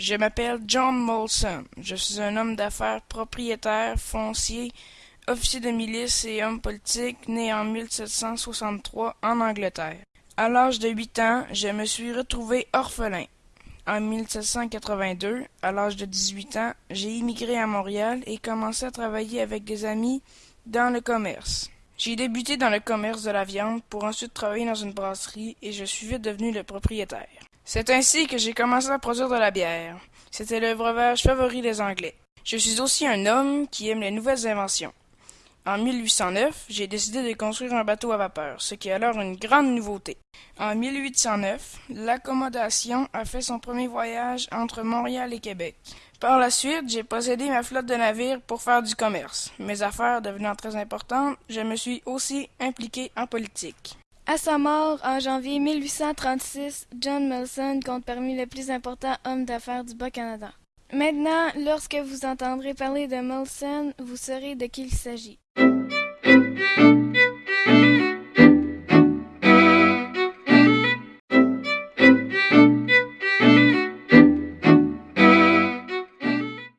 Je m'appelle John Molson. Je suis un homme d'affaires propriétaire, foncier, officier de milice et homme politique, né en 1763 en Angleterre. À l'âge de huit ans, je me suis retrouvé orphelin. En 1782, à l'âge de dix-huit ans, j'ai immigré à Montréal et commencé à travailler avec des amis dans le commerce. J'ai débuté dans le commerce de la viande pour ensuite travailler dans une brasserie et je suis vite devenu le propriétaire. C'est ainsi que j'ai commencé à produire de la bière. C'était le breuvage favori des Anglais. Je suis aussi un homme qui aime les nouvelles inventions. En 1809, j'ai décidé de construire un bateau à vapeur, ce qui est alors une grande nouveauté. En 1809, l'accommodation a fait son premier voyage entre Montréal et Québec. Par la suite, j'ai possédé ma flotte de navires pour faire du commerce. Mes affaires devenant très importantes, je me suis aussi impliqué en politique. À sa mort, en janvier 1836, John Melson compte parmi les plus importants hommes d'affaires du Bas-Canada. Maintenant, lorsque vous entendrez parler de Molson, vous saurez de qui il s'agit.